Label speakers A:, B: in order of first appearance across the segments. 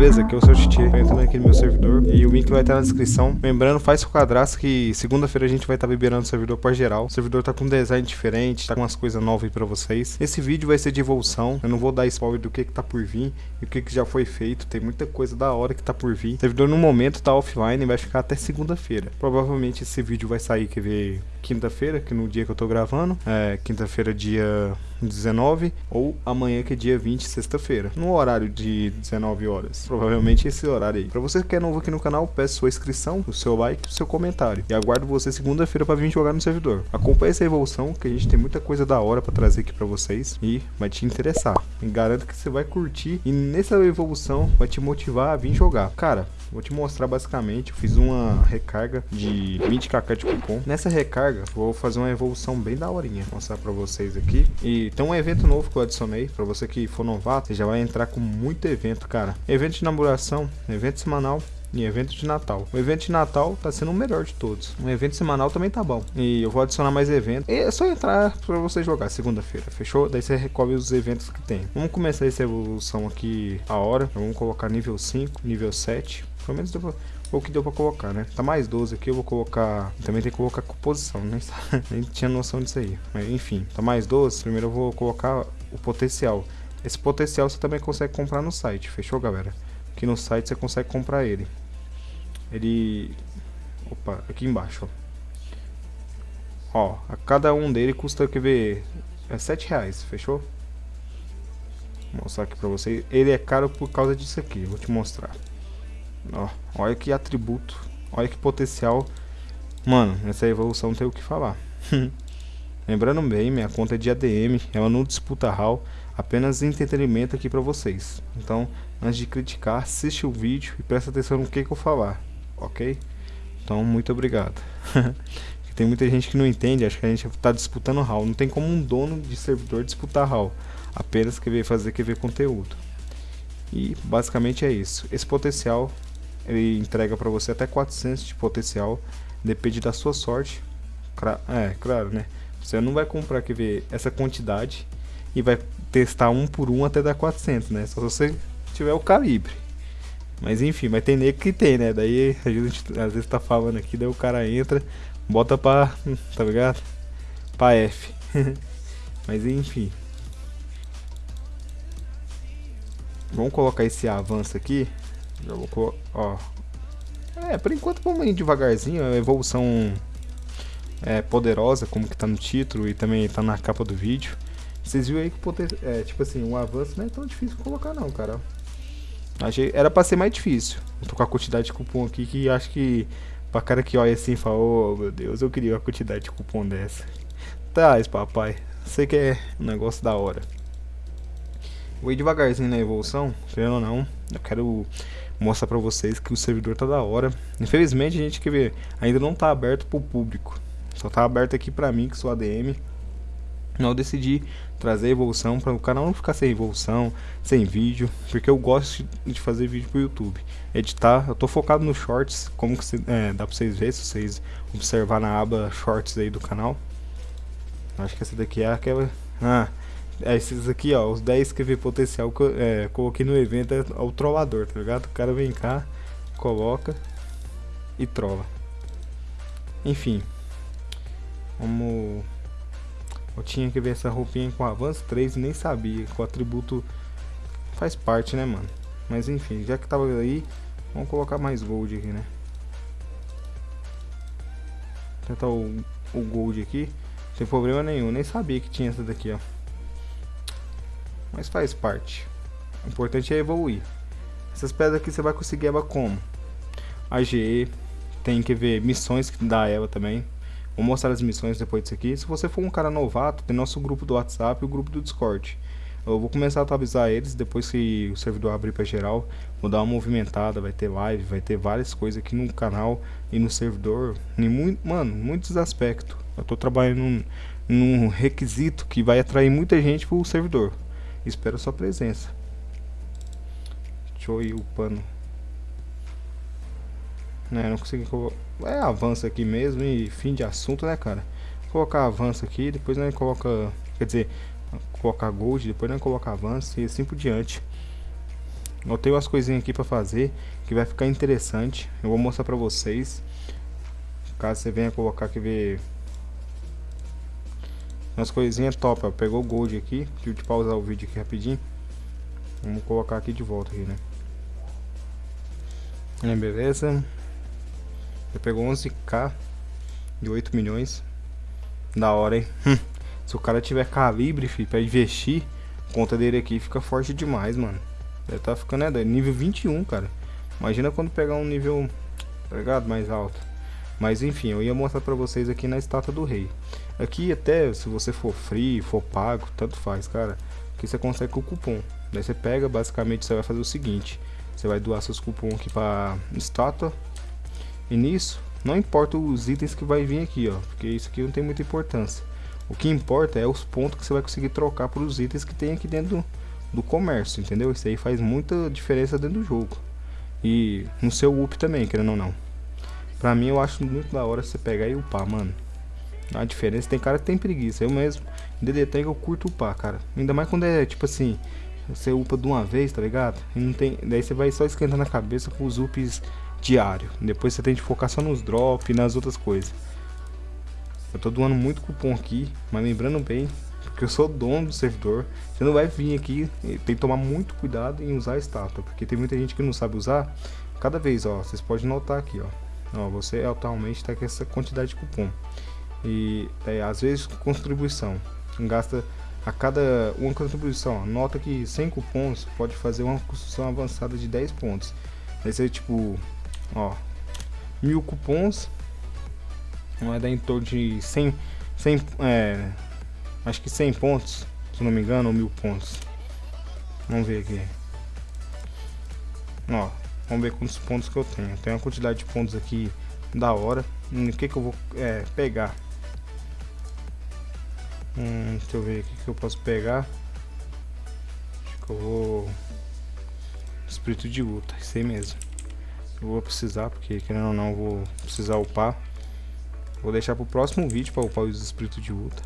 A: beleza? Aqui é o seu Titi, entrando aqui no meu servidor e o link vai estar na descrição. Lembrando, faz seu cadastro que segunda-feira a gente vai estar liberando o servidor para geral. O servidor tá com um design diferente, tá com umas coisas novas aí pra vocês. Esse vídeo vai ser de evolução, eu não vou dar spoiler do que que tá por vir e o que que já foi feito. Tem muita coisa da hora que tá por vir. O servidor no momento tá offline e vai ficar até segunda-feira. Provavelmente esse vídeo vai sair, quer ver, quinta-feira, que no dia que eu tô gravando. É quinta-feira, dia 19 ou amanhã que é dia 20, sexta-feira, no horário de 19 horas. Provavelmente esse horário aí. Para você que é novo aqui no canal, peço sua inscrição, o seu like, o seu comentário e aguardo você segunda-feira para vir jogar no servidor. Acompanhe essa evolução que a gente tem muita coisa da hora para trazer aqui para vocês e vai te interessar. Garanto que você vai curtir e nessa evolução vai te motivar a vir jogar. Cara, Vou te mostrar basicamente, eu fiz uma recarga de 20kk de cupom. Nessa recarga, vou fazer uma evolução bem daorinha, mostrar pra vocês aqui. E tem um evento novo que eu adicionei, pra você que for novato, você já vai entrar com muito evento, cara. Evento de inauguração, evento semanal, e evento de Natal. O evento de Natal tá sendo o melhor de todos. O evento semanal também tá bom. E eu vou adicionar mais eventos. E é só entrar para você jogar segunda-feira, fechou? Daí você recobre os eventos que tem. Vamos começar essa evolução aqui a hora. Vamos colocar nível 5, nível 7. Pelo menos deu pra, o que deu pra colocar, né? Tá mais 12 aqui, eu vou colocar... Também tem que colocar composição, nem, nem tinha noção disso aí. Mas enfim, tá mais 12. Primeiro eu vou colocar o potencial. Esse potencial você também consegue comprar no site, fechou, galera? Aqui no site você consegue comprar ele. Ele... Opa, aqui embaixo, ó. Ó, a cada um dele custa, quer ver, é 7 reais, fechou? Vou mostrar aqui pra vocês. Ele é caro por causa disso aqui, vou te mostrar. Ó, olha que atributo, olha que potencial. Mano, essa evolução tem o que falar. Lembrando bem, minha conta é de ADM, ela não disputa HAL, apenas entretenimento aqui pra vocês. Então, antes de criticar, assiste o vídeo e presta atenção no que, que eu falar, ok? Então, muito obrigado. tem muita gente que não entende, acha que a gente está disputando HAL. Não tem como um dono de servidor disputar HAL, apenas querer fazer querer conteúdo. E basicamente é isso. Esse potencial ele entrega para você até 400 de potencial, depende da sua sorte. É, claro, né? Você não vai comprar quer ver essa quantidade e vai testar um por um até dar 400, né? Só se você tiver o calibre. Mas enfim, mas tem nego que tem, né? Daí a gente às vezes tá falando aqui, daí o cara entra, bota pra, tá ligado? Pra F. mas enfim. Vamos colocar esse avanço aqui. Já vou ó. É, por enquanto vamos ir devagarzinho, a evolução é, poderosa, como que tá no título e também tá na capa do vídeo. Vocês viram aí que poder, é, tipo assim, um avanço não é tão difícil colocar não, cara. Achei, era pra ser mais difícil. Eu tô com a quantidade de cupom aqui que acho que pra cara que olha assim e fala, oh meu Deus, eu queria uma quantidade de cupom dessa. Traz, papai. Sei que é um negócio da hora. Vou ir devagarzinho na evolução, querendo ou não. Eu quero mostrar pra vocês que o servidor tá da hora. Infelizmente a gente quer ver, ainda não tá aberto pro público. Só tá aberto aqui pra mim, que sou ADM. Eu decidi trazer evolução para o canal não ficar sem evolução, sem vídeo, porque eu gosto de fazer vídeo pro YouTube. Editar, eu tô focado nos shorts, como que é, dá pra vocês verem, se vocês observar na aba shorts aí do canal. Acho que essa daqui é aquela... Ah, esses aqui, ó, os 10 que vê potencial que eu é, coloquei no evento é o trollador, tá ligado? O cara vem cá, coloca e trola. Enfim. Vamos... Eu tinha que ver essa roupinha com avanço 3 nem sabia o atributo faz parte, né, mano? Mas enfim, já que tava aí, vamos colocar mais gold aqui, né? Tentar o, o gold aqui. Sem problema nenhum, nem sabia que tinha essa daqui, ó mas faz parte. O importante é evoluir. Essas pedras aqui você vai conseguir ela como? AGE, tem que ver missões que dá ela também. Vou mostrar as missões depois disso aqui. Se você for um cara novato, tem nosso grupo do WhatsApp e o grupo do Discord. Eu vou começar a atualizar eles depois que o servidor abrir para geral. Vou dar uma movimentada, vai ter live, vai ter várias coisas aqui no canal e no servidor. Em muito, mano, muitos aspectos. Eu estou trabalhando num, num requisito que vai atrair muita gente para o servidor. Espero sua presença. Deixa eu ir upando. Né, não consegui. É avanço aqui mesmo e fim de assunto, né, cara? Vou colocar avanço aqui, depois nós coloca... Quer dizer, colocar gold, depois nós coloca avanço e assim por diante. Eu tenho umas coisinhas aqui pra fazer que vai ficar interessante. Eu vou mostrar pra vocês. Caso você venha colocar que ver umas coisinhas top, ó. Pegou gold aqui. Deixa eu te pausar o vídeo aqui rapidinho. Vamos colocar aqui de volta aqui, né? É, beleza. Eu pegou 11k de 8 milhões. Da hora, hein? Se o cara tiver calibre, filho, pra investir, conta dele aqui fica forte demais, mano. Deve tá ficando, é, nível 21, cara. Imagina quando pegar um nível, tá ligado? Mais alto. Mas enfim, eu ia mostrar pra vocês aqui na estátua do rei. Aqui até, se você for free, for pago, tanto faz, cara. Aqui você consegue com o cupom. Daí você pega, basicamente você vai fazer o seguinte. Você vai doar seus cupons aqui pra estátua. E nisso, não importa os itens que vai vir aqui, ó. Porque isso aqui não tem muita importância. O que importa é os pontos que você vai conseguir trocar por os itens que tem aqui dentro do, do comércio, entendeu? Isso aí faz muita diferença dentro do jogo. E no seu up também, querendo ou não. Pra mim eu acho muito da hora você pegar e upar, mano. A diferença, tem cara que tem preguiça. Eu mesmo, em DD eu curto upar, cara. Ainda mais quando é tipo assim, você upa de uma vez, tá ligado? E não tem, daí você vai só esquentando a cabeça com os ups diário. Depois você tem que focar só nos drops e nas outras coisas. Eu tô doando muito cupom aqui, mas lembrando bem, porque eu sou dono do servidor, você não vai vir aqui, tem que tomar muito cuidado em usar a estátua, porque tem muita gente que não sabe usar. Cada vez, ó, vocês podem notar aqui, ó, ó você atualmente tá com essa quantidade de cupom. E é, às vezes contribuição, gasta a cada uma contribuição, nota que 100 cupons pode fazer uma construção avançada de 10 pontos. Vai ser tipo, ó, mil cupons vai dar em torno de 100, 100 é, acho que 100 pontos, se não me engano, ou mil pontos. Vamos ver aqui. Ó, vamos ver quantos pontos que eu tenho. Tem uma quantidade de pontos aqui da hora. O que que eu vou é, pegar? Hum, deixa eu ver o que eu posso pegar. Acho que eu vou... Espírito de luta, isso aí mesmo. Eu vou precisar, porque querendo ou não, vou precisar upar. Vou deixar pro próximo vídeo para upar os espíritos de luta.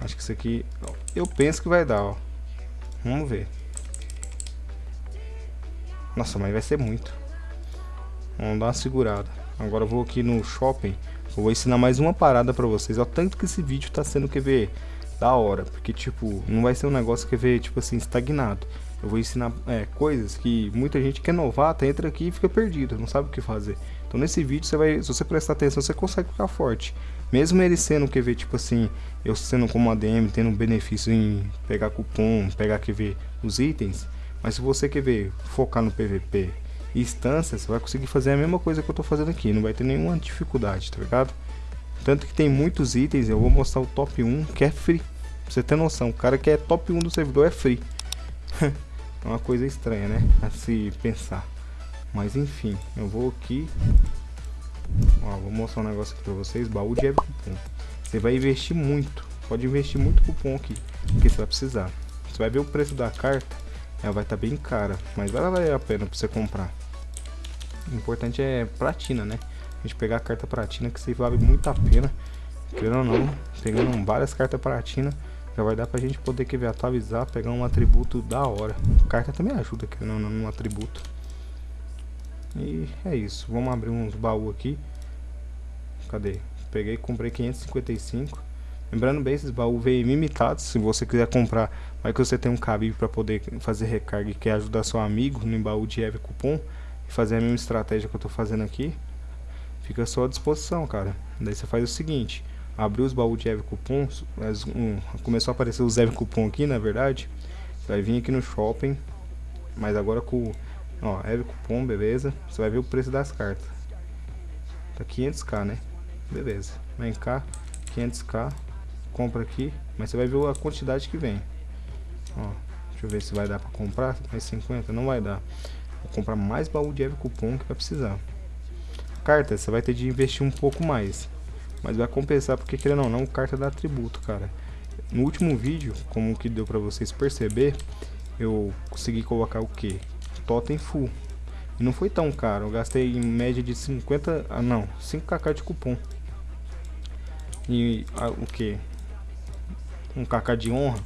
A: Acho que isso aqui... Eu penso que vai dar, ó. Vamos ver. Nossa, mas vai ser muito. Vamos dar uma segurada. Agora eu vou aqui no shopping. Eu vou ensinar mais uma parada pra vocês. Olha tanto que esse vídeo tá sendo, quer ver, da hora. Porque, tipo, não vai ser um negócio, quer ver, tipo assim, estagnado. Eu vou ensinar é, coisas que muita gente que é novata entra aqui e fica perdido, não sabe o que fazer. Então nesse vídeo você vai, se você prestar atenção, você consegue ficar forte. Mesmo ele sendo, quer ver, tipo assim, eu sendo como ADM, tendo um benefício em pegar cupom, pegar, quer ver, os itens. Mas se você quer ver, focar no PVP instância, você vai conseguir fazer a mesma coisa que eu tô fazendo aqui. Não vai ter nenhuma dificuldade, tá ligado? Tanto que tem muitos itens, eu vou mostrar o top 1, que é free. Pra você ter noção, o cara que é top 1 do servidor é free. É uma coisa estranha, né? A se pensar. Mas enfim, eu vou aqui. Ó, vou mostrar um negócio aqui pra vocês. Baú de cupom. Você vai investir muito. Pode investir muito cupom aqui. Porque você vai precisar. Você vai ver o preço da carta. Ela vai estar tá bem cara. Mas vai valer a pena pra você comprar. O importante é platina, né? A gente pegar a carta platina que você vale muito a pena. Querendo ou não, pegando várias cartas platina já vai dar pra gente poder que ver, atualizar, pegar um atributo da hora. Carta também ajuda aqui no, no atributo. E é isso. Vamos abrir uns baús aqui. Cadê? Peguei comprei 555. Lembrando bem, esses baús vêm limitados. Se você quiser comprar, vai que você tem um cabide para poder fazer recarga e quer ajudar seu amigo no baú de Eve Cupom fazer a mesma estratégia que eu tô fazendo aqui. Fica à sua disposição, cara. Daí você faz o seguinte abriu os baús de Eve Cupom, um, começou a aparecer os Eve Cupom aqui, na verdade. Você vai vir aqui no shopping, mas agora com, ó, Eve Cupom, beleza. Você vai ver o preço das cartas. Tá 500k, né? Beleza. Vem cá, 500k, compra aqui, mas você vai ver a quantidade que vem. Ó, deixa eu ver se vai dar pra comprar, mais 50, não vai dar. Comprar mais baú de Eve Cupom que vai precisar. Carta, você vai ter de investir um pouco mais. Mas vai compensar porque querendo ou não, carta dá atributo, cara. No último vídeo, como que deu pra vocês perceber, eu consegui colocar o que? Totem full. E não foi tão caro, eu gastei em média de 50, ah não, 5kk de cupom. E ah, o que? Um kk de honra.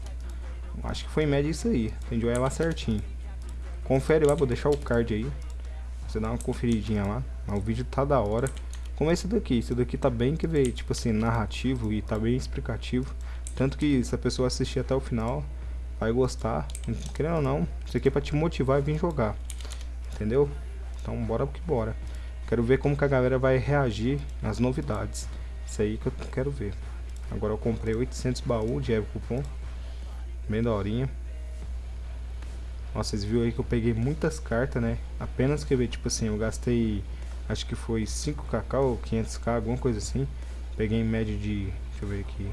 A: Acho que foi em média isso aí, entendi ela certinho. Confere lá, vou deixar o card aí. Você dá uma conferidinha lá. Mas o vídeo tá da hora. Como esse daqui. Esse daqui tá bem, que ver, tipo assim, narrativo e tá bem explicativo. Tanto que se a pessoa assistir até o final, vai gostar. Querendo ou não, isso aqui é pra te motivar e vir jogar. Entendeu? Então bora que bora. Quero ver como que a galera vai reagir às novidades. Isso aí que eu quero ver. Agora eu comprei 800 baús de Evo Cupom. Bem daorinha. Vocês viram aí que eu peguei muitas cartas, né? Apenas que ver, tipo assim, eu gastei, acho que foi 5kk ou 500k, alguma coisa assim. Peguei em média de, deixa eu ver aqui,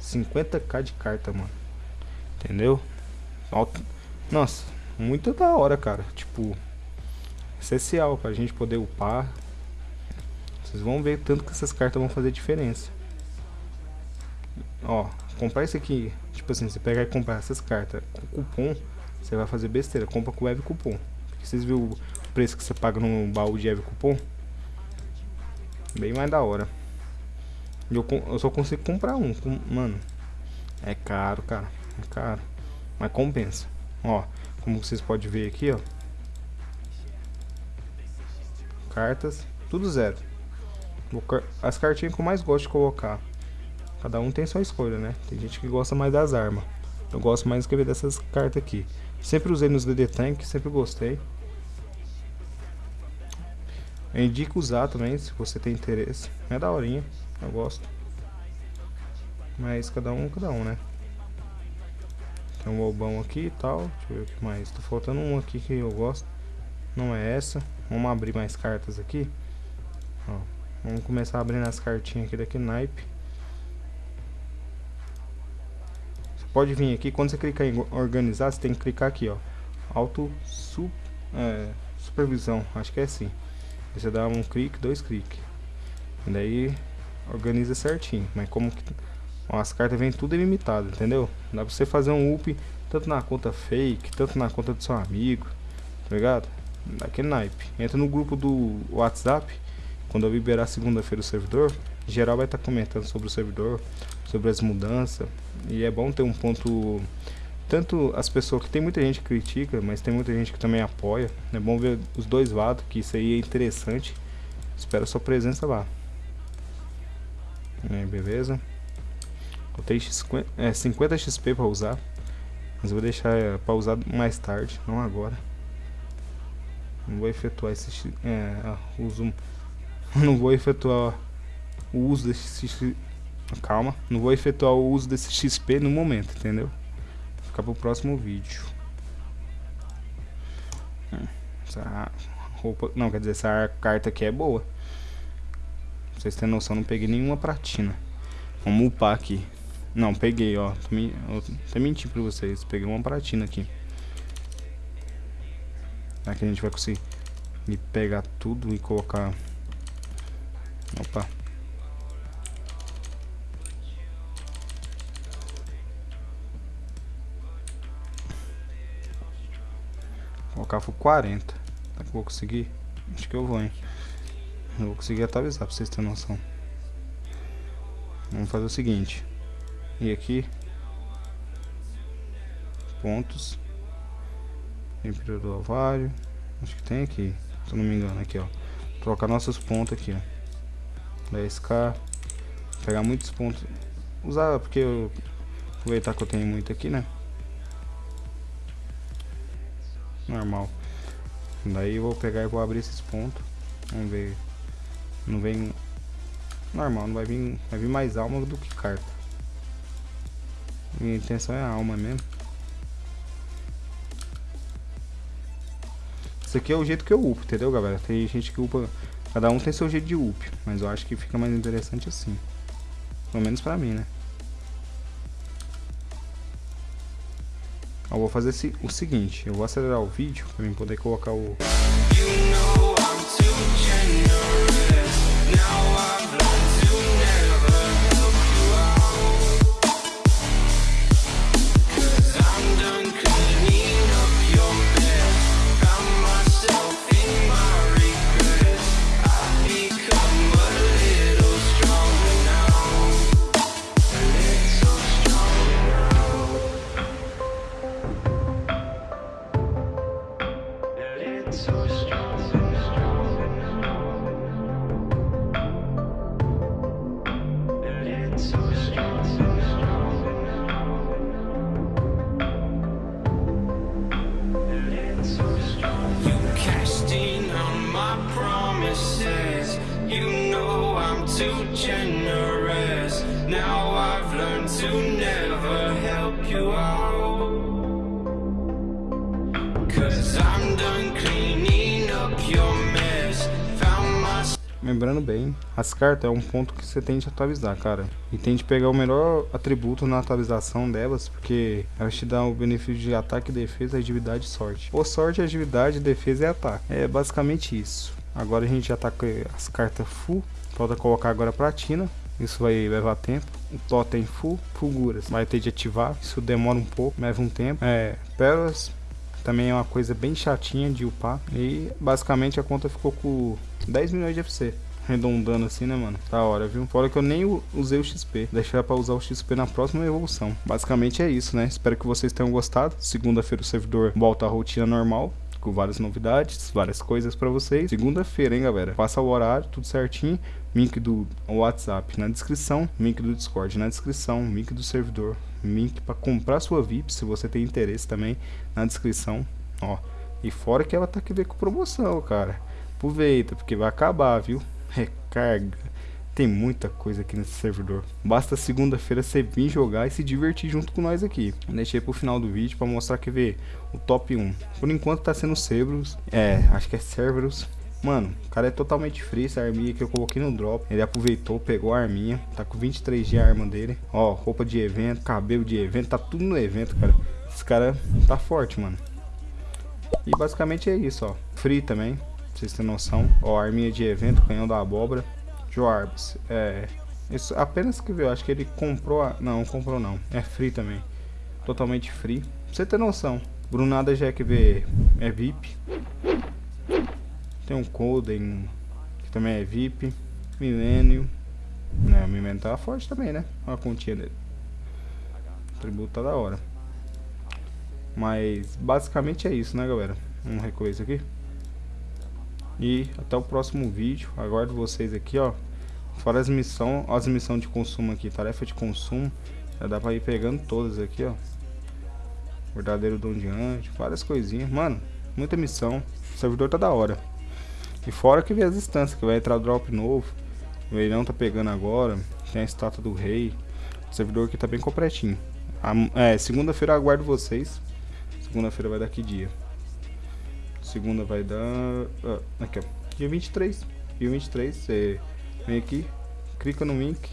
A: 50k de carta, mano. Entendeu? Nossa, muito da hora, cara. Tipo, essencial pra gente poder upar. Vocês vão ver tanto que essas cartas vão fazer diferença. Ó, comprar isso aqui, tipo assim, você pegar e comprar essas cartas com cupom, você vai fazer besteira. Compra com Eve Cupom. Porque vocês viram o preço que você paga no baú de Eve Cupom? Bem mais da hora. Eu, eu só consigo comprar um. Com, mano, é caro, cara. É caro. Mas compensa. Ó, como vocês podem ver aqui, ó. Cartas, tudo zero. As cartinhas que eu mais gosto de colocar. Cada um tem sua escolha, né? Tem gente que gosta mais das armas. Eu gosto mais de escrever dessas cartas aqui. Sempre usei nos DD Tank, sempre gostei. Eu indico usar também, se você tem interesse. É daorinha, eu gosto. Mas cada um, cada um, né? Tem um bobão aqui e tal. Deixa eu ver o que mais. Tá faltando um aqui que eu gosto. Não é essa. Vamos abrir mais cartas aqui. Ó, vamos começar abrindo as cartinhas aqui daqui naipe. Pode vir aqui, quando você clicar em organizar, você tem que clicar aqui, ó. Auto su, é, supervisão, acho que é assim. Você dá um clique, dois cliques. E daí organiza certinho. Mas como que ó, as cartas vêm tudo ilimitado, entendeu? Dá pra você fazer um up tanto na conta fake, tanto na conta do seu amigo, tá ligado? Daquele naipe. Entra no grupo do WhatsApp. Quando eu liberar segunda-feira o servidor, geral vai estar tá comentando sobre o servidor, sobre as mudanças. E é bom ter um ponto. Tanto as pessoas que tem muita gente que critica, mas tem muita gente que também apoia. É bom ver os dois lados, que isso aí é interessante. Espero sua presença lá. É, beleza? Tenho 50, é, 50 XP para usar. Mas vou deixar é, para usar mais tarde, não agora. Não vou efetuar esse é, uso. Não vou efetuar o uso desse Calma, não vou efetuar o uso desse XP no momento, entendeu? Vou ficar pro próximo vídeo. Hum, essa roupa... Não, quer dizer, essa carta aqui é boa. Pra vocês terem noção, não peguei nenhuma pratina. Vamos upar aqui. Não, peguei, ó. Tô, me... Tô mentindo pra vocês. Peguei uma pratina aqui. Aqui a gente vai conseguir pegar tudo e colocar... Opa. Colocar for 40. Será que vou conseguir? Acho que eu vou, hein? Eu vou conseguir atualizar pra vocês terem noção. Vamos fazer o seguinte. E aqui. Pontos. Imperador do ovário. Acho que tem aqui. Se eu não me engano, aqui, ó. Trocar nossos pontos aqui, ó. 10k. Pegar muitos pontos. Usar, porque eu... Aproveitar que eu tenho muito aqui, né? Normal. Daí eu vou pegar e vou abrir esses pontos. Vamos ver. Não vem normal, não vai vir, vai vir mais alma do que carta. Minha intenção é a alma mesmo. Isso aqui é o jeito que eu upo, entendeu, galera? Tem gente que upa, cada um tem seu jeito de up, mas eu acho que fica mais interessante assim. Pelo menos pra mim, né? Eu vou fazer o seguinte, eu vou acelerar o vídeo para mim poder colocar o... You know I'm too generous. Now I've learned to never help you out. Cause I'm done cleaning up your mess. Found my Lembrando bem, as cartas é um ponto que você tem de atualizar, cara. E tem de pegar o melhor atributo na atualização delas, porque elas te dão o benefício de ataque, defesa, agilidade e sorte. Ou sorte, agilidade, defesa e ataque. É basicamente isso. Agora a gente já tá com as cartas full. Falta colocar agora a platina. Isso vai levar tempo. O totem full, fulguras. Vai ter de ativar. Isso demora um pouco, leva um tempo. É, pérolas também é uma coisa bem chatinha de upar. E basicamente a conta ficou com 10 milhões de FC. Arredondando assim, né, mano? Da hora, viu? Fora que eu nem usei o XP. Deixar pra usar o XP na próxima evolução. Basicamente é isso, né? Espero que vocês tenham gostado. Segunda-feira o servidor volta à rotina normal com várias novidades, várias coisas para vocês. Segunda-feira, hein, galera? Passa o horário, tudo certinho. Link do WhatsApp na descrição, link do Discord na descrição, link do servidor, link para comprar sua VIP, se você tem interesse também, na descrição, ó. E fora que ela tá aqui ver com promoção, cara. Aproveita, porque vai acabar, viu? Recarga. Tem muita coisa aqui nesse servidor. Basta segunda-feira você vir jogar e se divertir junto com nós aqui. Deixei pro final do vídeo para mostrar que vê o top 1. Por enquanto tá sendo Cerberus. É, acho que é Cerberus. Mano, o cara é totalmente free, essa arminha que eu coloquei no drop. Ele aproveitou, pegou a arminha. Tá com 23 de arma dele. Ó, roupa de evento, cabelo de evento, tá tudo no evento, cara. Esse cara tá forte, mano. E basicamente é isso, ó. Free também, pra vocês terem noção. Ó, arminha de evento, canhão da abóbora. Joarbs, é. Isso apenas que viu, acho que ele comprou. A, não, comprou não. É free também. Totalmente free. Pra você ter noção. Brunada já é que vê é VIP. Tem um Coden que também é VIP. Milênio. Né, o Milênio tá forte também, né? Olha a continha dele. O tributo tá da hora. Mas basicamente é isso, né, galera? Vamos recolher isso aqui. E até o próximo vídeo. Aguardo vocês aqui, ó. Fora as missões, as missões de consumo aqui, tarefa de consumo. Já dá pra ir pegando todas aqui, ó. Verdadeiro dom diante, várias coisinhas. Mano, muita missão. O servidor tá da hora. E fora que vem as instâncias, que vai entrar drop novo. O leilão tá pegando agora. Tem a estátua do rei. O servidor aqui tá bem completinho. é, segunda-feira aguardo vocês. Segunda-feira vai dar que dia? Segunda vai dar... Ah, aqui, ó. Dia 23. Dia 23, você vem aqui, clica no link,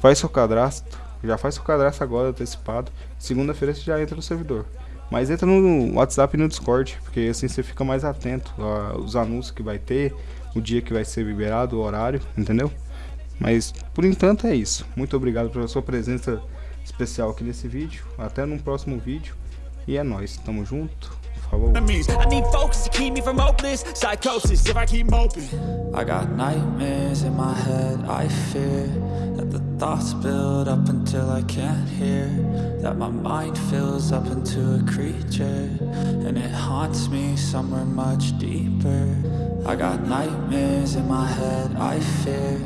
A: faz seu cadastro. Já faz seu cadastro agora, antecipado. Segunda-feira você já entra no servidor. Mas entra no WhatsApp e no Discord, porque assim você fica mais atento aos anúncios que vai ter, o dia que vai ser liberado, o horário, entendeu? Mas por enquanto é isso. Muito obrigado pela sua presença especial aqui nesse vídeo. Até no próximo vídeo. E é nóis, tamo junto. Falou. I need focus to keep me from hopeless psychosis if I keep moping. I got nightmares in my head, I fear that the thoughts build up until I can't hear. That my mind fills up into a creature and it haunts me somewhere much deeper. I got nightmares in my head, I fear